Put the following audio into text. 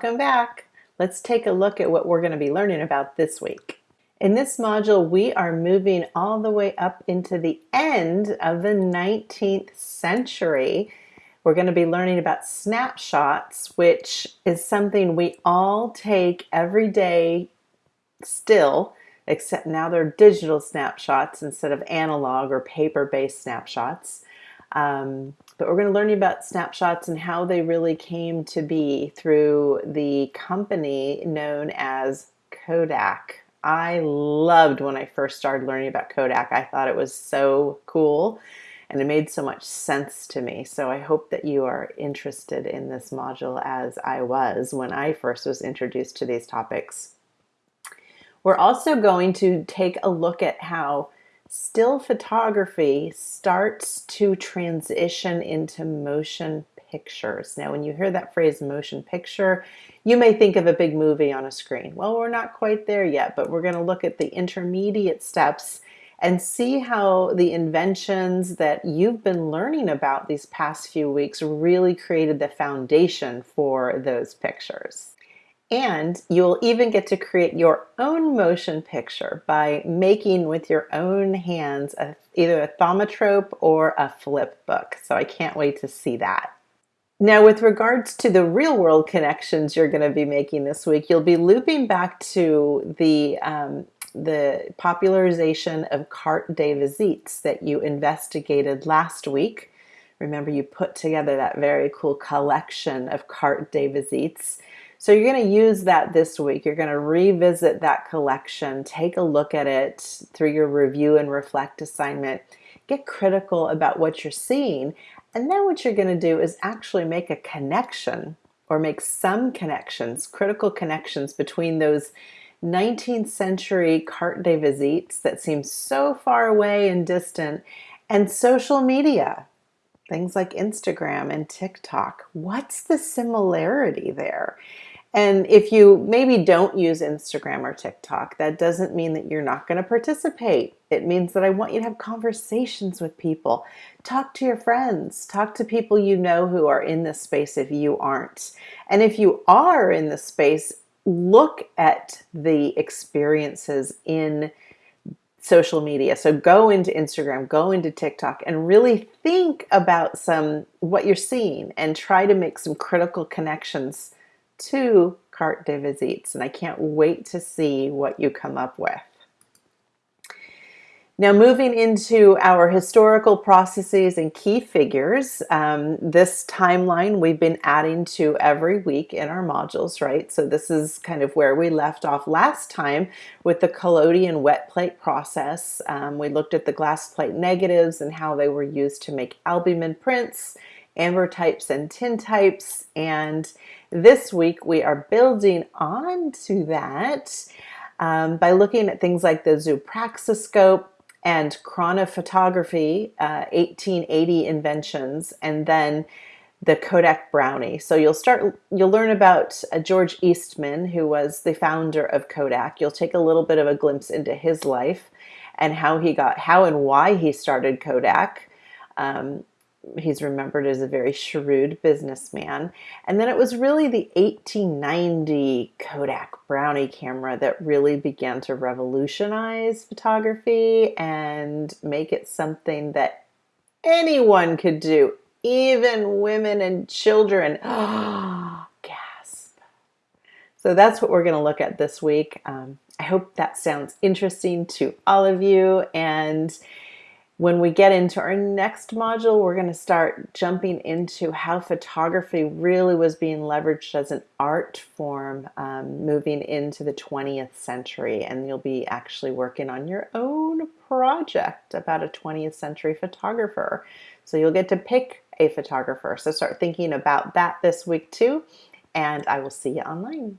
Welcome back. Let's take a look at what we're going to be learning about this week. In this module, we are moving all the way up into the end of the 19th century. We're going to be learning about snapshots, which is something we all take every day still, except now they're digital snapshots instead of analog or paper-based snapshots. Um, but we're going to learn about snapshots and how they really came to be through the company known as Kodak. I loved when I first started learning about Kodak. I thought it was so cool and it made so much sense to me. So I hope that you are interested in this module as I was when I first was introduced to these topics. We're also going to take a look at how still photography starts to transition into motion pictures. Now, when you hear that phrase motion picture, you may think of a big movie on a screen. Well, we're not quite there yet, but we're going to look at the intermediate steps and see how the inventions that you've been learning about these past few weeks really created the foundation for those pictures. And you'll even get to create your own motion picture by making with your own hands a, either a thaumatrope or a flip book. So I can't wait to see that. Now, with regards to the real world connections you're going to be making this week, you'll be looping back to the um, the popularization of carte de visites that you investigated last week. Remember, you put together that very cool collection of carte de visites. So you're going to use that this week. You're going to revisit that collection, take a look at it through your review and reflect assignment, get critical about what you're seeing, and then what you're going to do is actually make a connection or make some connections, critical connections between those 19th century carte de visites that seem so far away and distant and social media things like Instagram and TikTok. What's the similarity there? And if you maybe don't use Instagram or TikTok, that doesn't mean that you're not going to participate. It means that I want you to have conversations with people. Talk to your friends. Talk to people you know who are in this space if you aren't. And if you are in the space, look at the experiences in social media. So go into Instagram, go into TikTok and really think about some what you're seeing and try to make some critical connections to carte de visites. And I can't wait to see what you come up with. Now moving into our historical processes and key figures, um, this timeline we've been adding to every week in our modules, right? So this is kind of where we left off last time with the collodion wet plate process. Um, we looked at the glass plate negatives and how they were used to make albumen prints, ambrotypes and tintypes. And this week we are building on to that um, by looking at things like the zoopraxiscope, and chronophotography, uh, 1880 inventions, and then the Kodak Brownie. So you'll start, you'll learn about uh, George Eastman, who was the founder of Kodak. You'll take a little bit of a glimpse into his life and how he got, how and why he started Kodak. Um, he's remembered as a very shrewd businessman. And then it was really the 1890 Kodak Brownie camera that really began to revolutionize photography and make it something that anyone could do, even women and children. Gasp. So that's what we're going to look at this week. Um, I hope that sounds interesting to all of you. And when we get into our next module, we're going to start jumping into how photography really was being leveraged as an art form um, moving into the 20th century. And you'll be actually working on your own project about a 20th century photographer. So you'll get to pick a photographer. So start thinking about that this week too. And I will see you online.